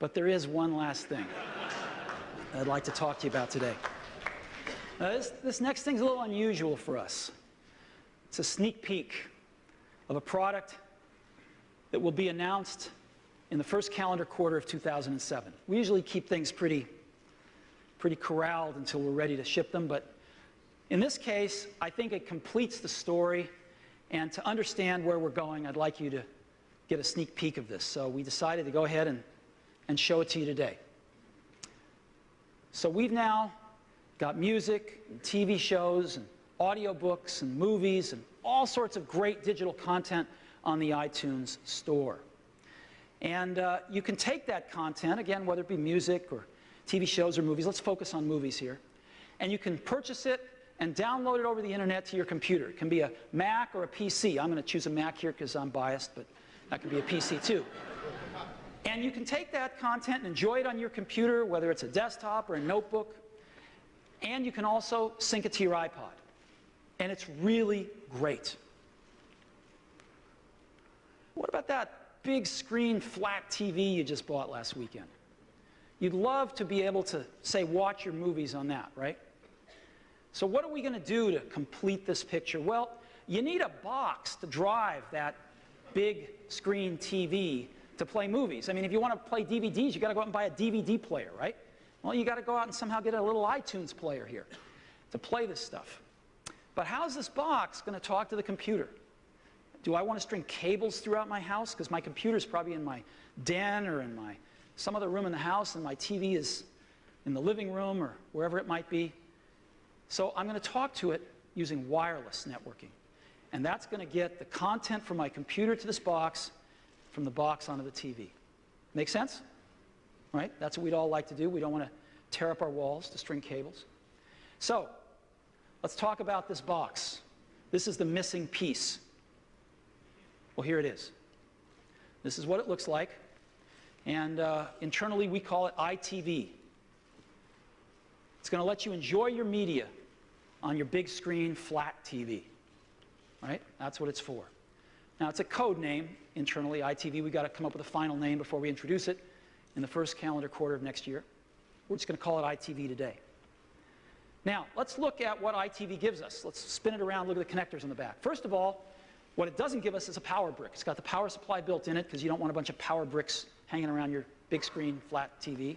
But there is one last thing I'd like to talk to you about today. Uh, this, this next thing's a little unusual for us. It's a sneak peek of a product that will be announced in the first calendar quarter of 2007. We usually keep things pretty, pretty corralled until we're ready to ship them, but in this case, I think it completes the story, and to understand where we're going, I'd like you to get a sneak peek of this. So we decided to go ahead and, and show it to you today. So we've now got music, and TV shows, and audiobooks, and movies, and all sorts of great digital content on the iTunes store. And uh, you can take that content, again, whether it be music or TV shows or movies, let's focus on movies here, and you can purchase it and download it over the internet to your computer. It can be a Mac or a PC. I'm going to choose a Mac here because I'm biased, but that can be a PC too. And you can take that content and enjoy it on your computer, whether it's a desktop or a notebook, and you can also sync it to your iPod. And it's really great. What about that big screen flat TV you just bought last weekend? You'd love to be able to, say, watch your movies on that, right? So what are we going to do to complete this picture? Well, you need a box to drive that big screen TV to play movies. I mean, if you want to play DVDs, you got to go out and buy a DVD player, right? Well, you got to go out and somehow get a little iTunes player here to play this stuff. But how's this box going to talk to the computer? Do I want to string cables throughout my house? Because my computer's probably in my den or in my some other room in the house, and my TV is in the living room or wherever it might be. So I'm going to talk to it using wireless networking. And that's going to get the content from my computer to this box, from the box onto the TV. Make sense? Right? That's what we'd all like to do. We don't want to tear up our walls to string cables. So, let's talk about this box. This is the missing piece. Well, here it is. This is what it looks like. And uh, internally, we call it ITV. It's going to let you enjoy your media on your big screen flat TV. Right? That's what it's for. Now, it's a code name internally, ITV. We've got to come up with a final name before we introduce it in the first calendar quarter of next year. We're just going to call it ITV today. Now, let's look at what ITV gives us. Let's spin it around, look at the connectors on the back. First of all, what it doesn't give us is a power brick. It's got the power supply built in it because you don't want a bunch of power bricks hanging around your big screen flat TV.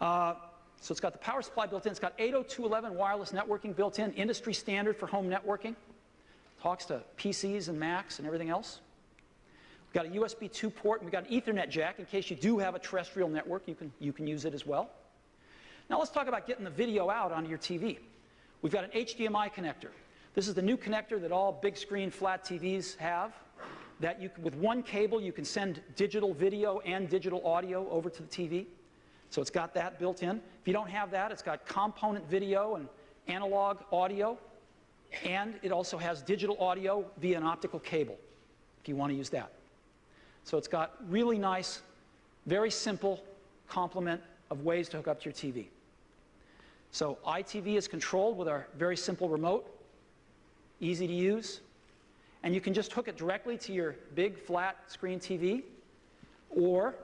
Uh, so it's got the power supply built in. It's got 802.11 wireless networking built in, industry standard for home networking. Talks to PCs and Macs and everything else. We've got a USB 2 port, and we've got an Ethernet jack in case you do have a terrestrial network. You can, you can use it as well. Now let's talk about getting the video out onto your TV. We've got an HDMI connector. This is the new connector that all big screen flat TVs have. That you, with one cable, you can send digital video and digital audio over to the TV. So it's got that built in. If you don't have that, it's got component video and analog audio. And it also has digital audio via an optical cable, if you want to use that. So it's got really nice, very simple complement of ways to hook up to your TV. So ITV is controlled with our very simple remote, easy to use. And you can just hook it directly to your big flat screen TV, or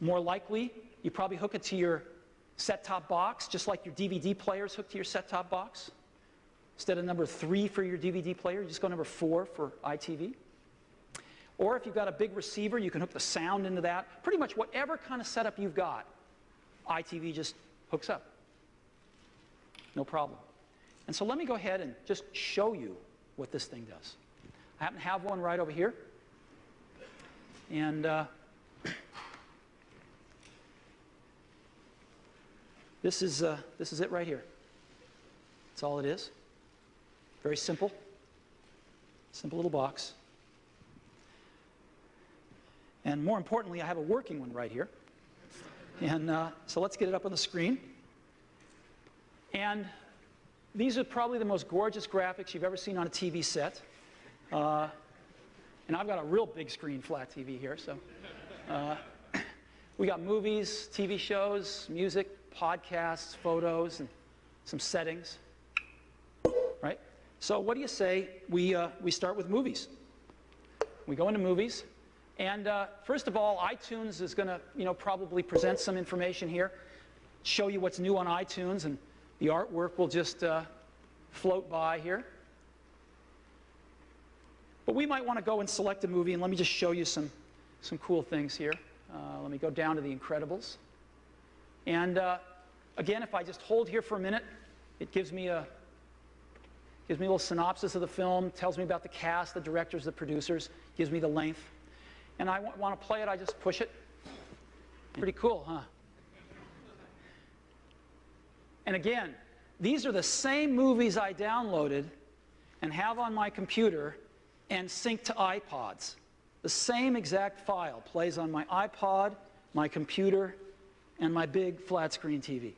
more likely, you probably hook it to your set-top box, just like your DVD players hook to your set-top box. Instead of number three for your DVD player, you just go number four for ITV. Or if you've got a big receiver, you can hook the sound into that. Pretty much whatever kind of setup you've got, ITV just hooks up. No problem. And so let me go ahead and just show you what this thing does. I happen to have one right over here. And uh, This is, uh, this is it right here. That's all it is. Very simple. Simple little box. And more importantly, I have a working one right here. And uh, so let's get it up on the screen. And these are probably the most gorgeous graphics you've ever seen on a TV set. Uh, and I've got a real big screen flat TV here, so. Uh, we got movies, TV shows, music, podcasts, photos, and some settings, right? So what do you say we, uh, we start with movies? We go into movies. And uh, first of all, iTunes is going to, you know, probably present some information here, show you what's new on iTunes, and the artwork will just uh, float by here. But we might want to go and select a movie, and let me just show you some, some cool things here. Uh, let me go down to The Incredibles. And uh, again, if I just hold here for a minute, it gives me a gives me a little synopsis of the film, tells me about the cast, the directors, the producers, gives me the length. And I want to play it, I just push it. Pretty cool, huh? And again, these are the same movies I downloaded and have on my computer and sync to iPods. The same exact file plays on my iPod, my computer, and my big flat screen TV.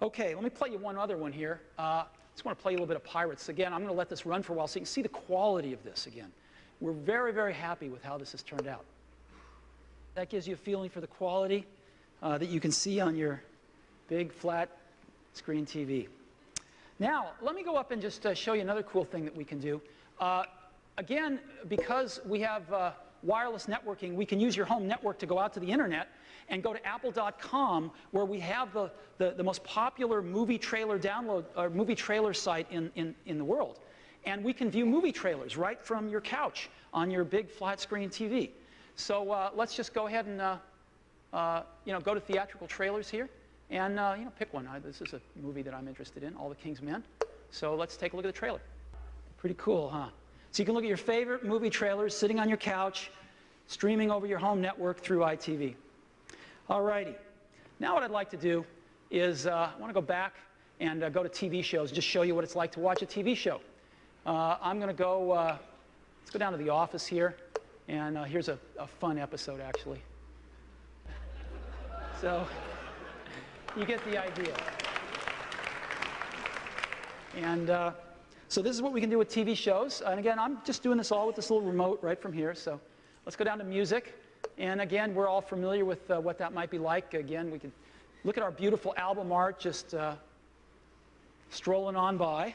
Okay, let me play you one other one here. Uh, I just want to play you a little bit of Pirates. Again, I'm going to let this run for a while so you can see the quality of this again. We're very, very happy with how this has turned out. That gives you a feeling for the quality uh, that you can see on your big flat screen TV. Now, let me go up and just uh, show you another cool thing that we can do. Uh, again, because we have uh, wireless networking, we can use your home network to go out to the internet and go to apple.com where we have the, the, the, most popular movie trailer download or movie trailer site in, in, in the world. And we can view movie trailers right from your couch on your big flat screen TV. So uh, let's just go ahead and uh, uh, you know, go to theatrical trailers here and uh, you know, pick one. this is a movie that I'm interested in, All the King's Men. So let's take a look at the trailer. Pretty cool, huh? So you can look at your favorite movie trailers sitting on your couch, streaming over your home network through ITV. All righty. Now what I'd like to do is uh, I want to go back and go to TV shows, just show you what it's like to watch a TV show. Uh, I'm going to go, uh, let's go down to the office here, and uh, here's a, a fun episode, actually. So you get the idea. And uh, so this is what we can do with TV shows. And again, I'm just doing this all with this little remote right from here. So let's go down to music. And again, we're all familiar with uh, what that might be like. Again, we can look at our beautiful album art just uh, strolling on by.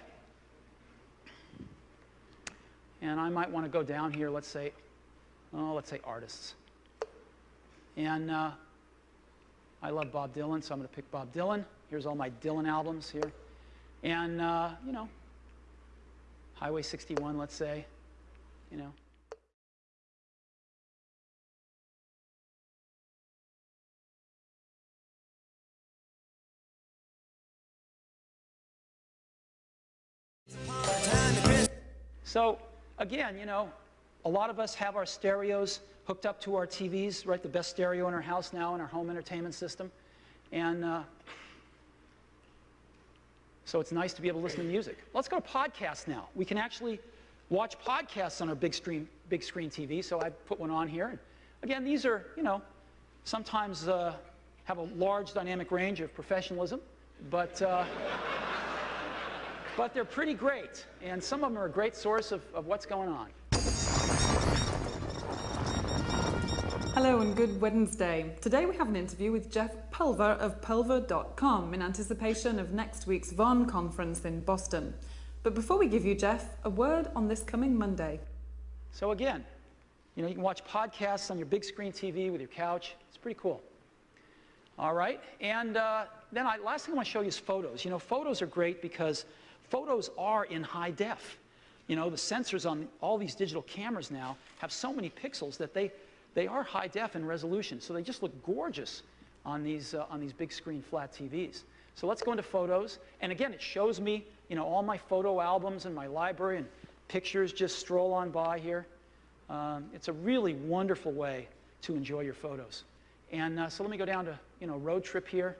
And I might want to go down here, let's say, oh, let's say artists. And uh, I love Bob Dylan, so I'm going to pick Bob Dylan. Here's all my Dylan albums here. And, uh, you know, Highway 61, let's say, you know. So again, you know, a lot of us have our stereos hooked up to our TVs, right? The best stereo in our house now in our home entertainment system. And uh, so it's nice to be able to listen to music. Let's go to podcasts now. We can actually watch podcasts on our big screen, big screen TV. So I put one on here. And again, these are, you know, sometimes uh, have a large dynamic range of professionalism, but, uh, but they're pretty great. And some of them are a great source of, of what's going on. Hello and good Wednesday. Today we have an interview with Jeff Pulver of Pulver.com in anticipation of next week's VON conference in Boston. But before we give you, Jeff, a word on this coming Monday. So again, you know, you can watch podcasts on your big screen TV with your couch. It's pretty cool. All right, and uh, then I, last thing I want to show you is photos. You know, photos are great because photos are in high def. You know, the sensors on all these digital cameras now have so many pixels that they they are high def in resolution, so they just look gorgeous on these, uh, on these big screen flat TVs. So let's go into photos. And again, it shows me you know, all my photo albums and my library and pictures just stroll on by here. Um, it's a really wonderful way to enjoy your photos. And uh, so let me go down to you know, road trip here.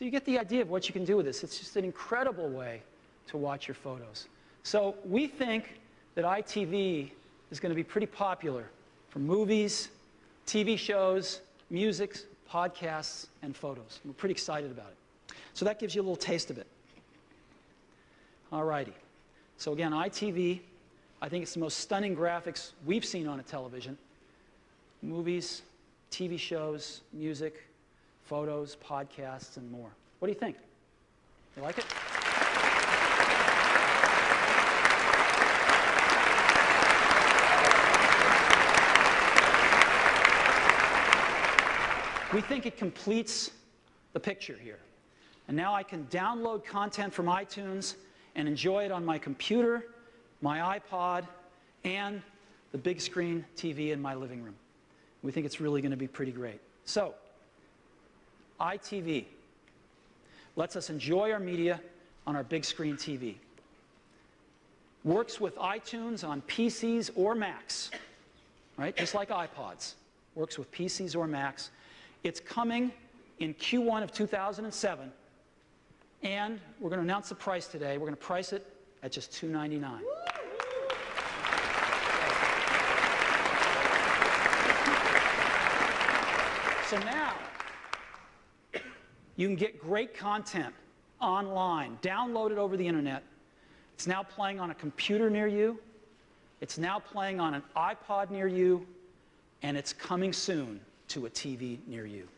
So you get the idea of what you can do with this. It's just an incredible way to watch your photos. So we think that ITV is going to be pretty popular for movies, TV shows, music, podcasts, and photos. We're pretty excited about it. So that gives you a little taste of it. All righty. So again, ITV, I think it's the most stunning graphics we've seen on a television. Movies, TV shows, music, photos, podcasts, and more. What do you think? You like it? We think it completes the picture here. And now I can download content from iTunes and enjoy it on my computer, my iPod, and the big screen TV in my living room. We think it's really going to be pretty great. So, ITV lets us enjoy our media on our big screen TV. Works with iTunes on PCs or Macs, right? Just like iPods. Works with PCs or Macs. It's coming in Q1 of 2007, and we're going to announce the price today. We're going to price it at just $299. So now, you can get great content online, download it over the internet. It's now playing on a computer near you. It's now playing on an iPod near you. And it's coming soon to a TV near you.